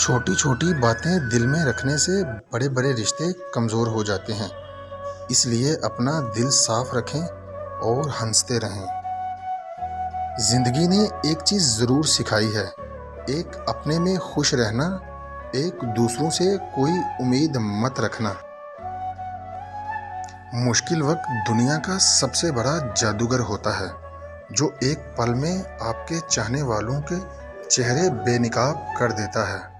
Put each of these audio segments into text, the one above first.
چھوٹی چھوٹی باتیں دل میں رکھنے سے بڑے بڑے رشتے کمزور ہو جاتے ہیں۔ اس لیے اپنا دل صاف رکھیں اور ہنستے رہیں۔ زندگی نے ایک چیز ضرور سکھائی ہے۔ ایک اپنے میں خوش رہنا، ایک دوسروں سے کوئی امید مت رکھنا۔ مشکل وقت دنیا کا سب سے بڑا جادوگر ہوتا ہے، جو ایک پل میں آپ کے چاہنے والوں کے چہرے بے نقاب کر دیتا ہے۔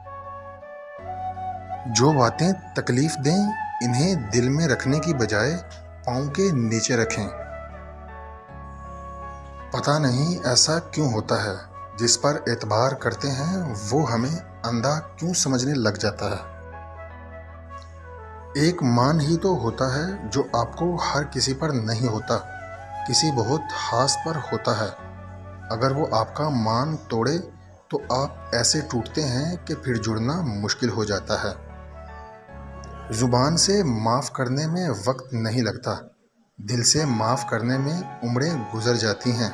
جو باتیں تکلیف دیں، انہیں دل میں رکھنے کی بجائے پاؤں کے نیچے رکھیں۔ پتہ نہیں ایسا کیوں ہوتا ہے، جس پر اعتبار کرتے ہیں، وہ ہمیں اندھا کیوں سمجھنے لگ جاتا ہے؟ ایک مان ہی تو ہوتا ہے جو آپ کو ہر کسی پر نہیں ہوتا، کسی بہت خاص پر ہوتا ہے۔ اگر وہ آپ کا مان توڑے، تو آپ ایسے ٹوٹتے ہیں کہ پھر جڑنا مشکل ہو جاتا ہے۔ زبان سے معاف کرنے میں وقت نہیں لگتا۔ دل سے معاف کرنے میں عمریں گزر جاتی ہیں۔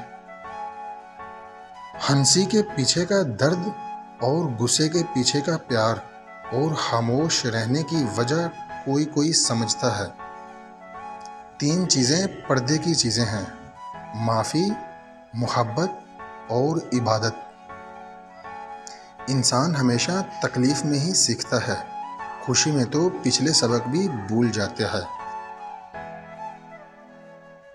ہنسی کے پیچھے کا درد اور غصے کے پیچھے کا پیار اور خاموش رہنے کی وجہ کوئی کوئی سمجھتا ہے۔ تین چیزیں پردے کی چیزیں ہیں۔ معافی، محبت اور عبادت۔ انسان ہمیشہ تکلیف میں ہی سیکھتا ہے۔ خوشی میں تو پچھلے سبق بھی بھول جاتے ہیں۔